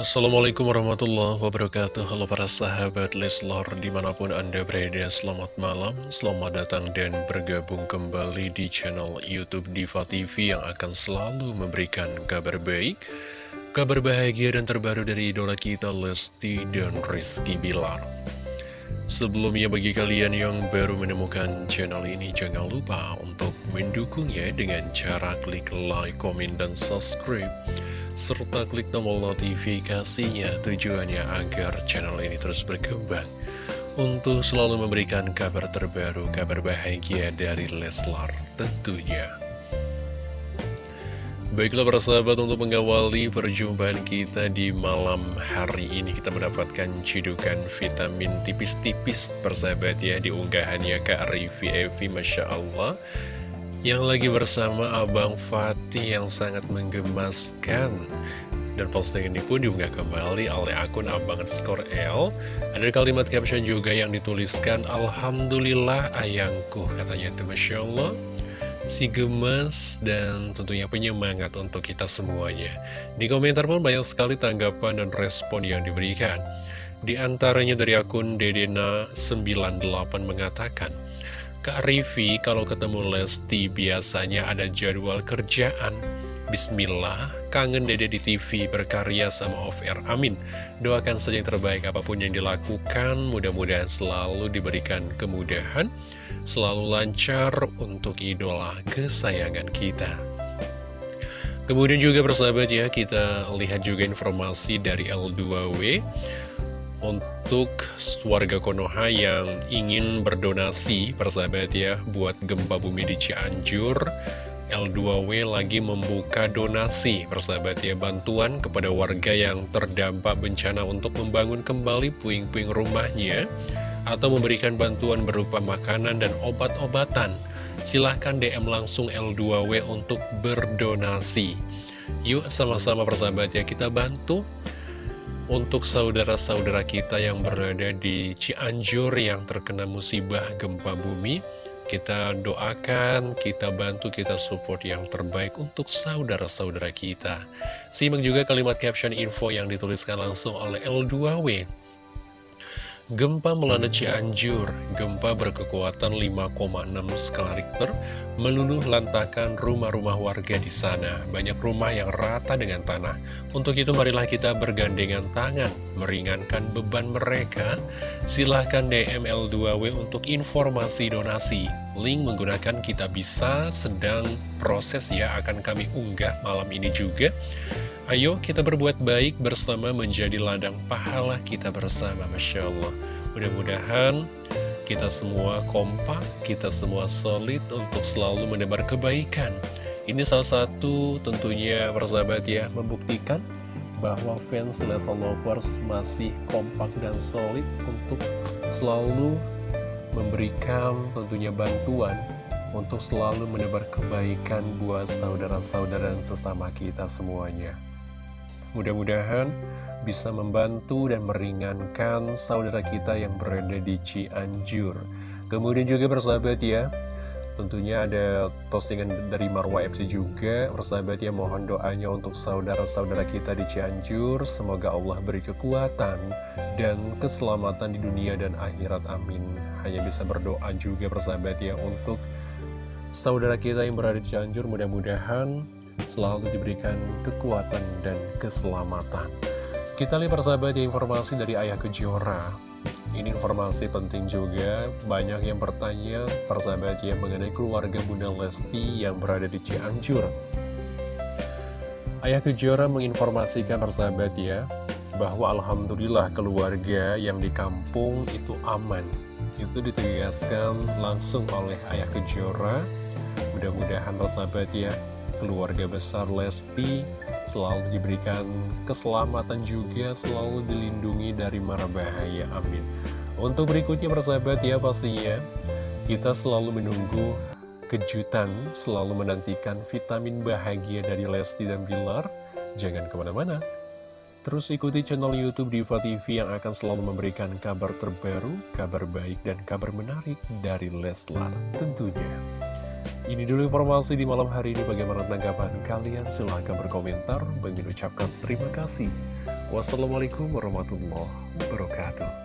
Assalamualaikum warahmatullahi wabarakatuh. Halo para sahabat Leslor Di mana pun anda berada Selamat malam. Selamat datang dan bergabung kembali Di channel Youtube Diva TV Yang akan selalu memberikan kabar baik Kabar bahagia dan terbaru dari idola kita Lesti dan Rizky Bilar. Sebelumnya bagi kalian yang baru menemukan channel ini Jangan lupa untuk mendukungnya dengan cara klik like, komen, dan subscribe serta klik tombol notifikasinya tujuannya agar channel ini terus berkembang untuk selalu memberikan kabar terbaru, kabar bahagia dari Leslar tentunya. Baiklah para sahabat untuk mengawali perjumpaan kita di malam hari ini kita mendapatkan cidukan vitamin tipis-tipis persahabat ya di unggahannya Kak Rivi Evi Masya Allah yang lagi bersama Abang Fatih yang sangat menggemaskan. Dan postingan ini pun diunggah kembali oleh akun Abang Skor L. Ada kalimat caption juga yang dituliskan Alhamdulillah ayangku katanya itu Masya Allah. Si gemas dan tentunya penyemangat untuk kita semuanya. Di komentar pun banyak sekali tanggapan dan respon yang diberikan. Di antaranya dari akun Dedena98 mengatakan Kak Rivi kalau ketemu Lesti biasanya ada jadwal kerjaan. Bismillah, kangen dede di TV berkarya sama air, amin. Doakan saja yang terbaik apa pun yang dilakukan Mudah-mudahan selalu diberikan kemudahan Selalu lancar untuk idola kesayangan kita. Kemudian juga persahabat ya, kita lihat juga informasi dari L2W untuk warga Konoha yang ingin berdonasi persahabat ya buat gempa bumi di Cianjur. L2W lagi membuka donasi persahabat ya bantuan kepada warga yang terdampak bencana untuk membangun kembali puing-puing rumahnya atau memberikan bantuan berupa makanan dan obat-obatan. Silahkan DM langsung L2W untuk berdonasi. Yuk sama-sama persahabat ya kita bantu untuk saudara-saudara kita yang berada di Cianjur yang terkena musibah gempa bumi, kita doakan, kita bantu, kita support yang terbaik untuk saudara-saudara kita. Simak juga kalimat caption info yang dituliskan langsung oleh L2W. Gempa melanda Cianjur, gempa berkekuatan 5,6 skala Richter meluluh lantakan rumah-rumah warga di sana. Banyak rumah yang rata dengan tanah. Untuk itu marilah kita bergandengan tangan, meringankan beban mereka. Silahkan DM L2W untuk informasi donasi. Link menggunakan kita bisa sedang proses ya akan kami unggah malam ini juga. Ayo kita berbuat baik bersama menjadi ladang pahala kita bersama Masya Allah Mudah-mudahan kita semua kompak, kita semua solid untuk selalu menebar kebaikan Ini salah satu tentunya persahabat ya membuktikan bahwa fans Lesa Lovers masih kompak dan solid untuk selalu memberikan tentunya bantuan untuk selalu menebar kebaikan buat saudara-saudara dan sesama kita semuanya. Mudah-mudahan bisa membantu dan meringankan saudara kita yang berada di Cianjur. Kemudian juga persahabat ya, tentunya ada postingan dari Marwa FC juga. Persahabat ya, mohon doanya untuk saudara-saudara kita di Cianjur. Semoga Allah beri kekuatan dan keselamatan di dunia dan akhirat. Amin. Hanya bisa berdoa juga persahabat ya untuk saudara kita yang berada di Cianjur. Mudah-mudahan selalu diberikan kekuatan dan keselamatan. Kita lihat persahabat ya informasi dari Ayah Kejora. Ini informasi penting juga, banyak yang bertanya persahabat ya mengenai keluarga Bunda Lesti yang berada di Cianjur. Ayah Kejora menginformasikan persahabat ya, bahwa Alhamdulillah keluarga yang di kampung itu aman. Itu ditegaskan langsung oleh Ayah Kejora. Mudah-mudahan persahabat ya, keluarga besar Lesti selalu diberikan keselamatan juga, selalu dilindungi dari mara bahaya. Amin. Untuk berikutnya persahabat ya pastinya kita selalu menunggu kejutan, selalu menantikan vitamin bahagia dari Lesti dan Bilar. Jangan ke mana-mana. Terus ikuti channel Youtube Diva TV yang akan selalu memberikan kabar terbaru, kabar baik, dan kabar menarik dari Leslar tentunya. Ini dulu informasi di malam hari ini. Bagaimana tanggapan kalian? Silahkan berkomentar. Bagi ucapkan terima kasih. Wassalamualaikum warahmatullahi wabarakatuh.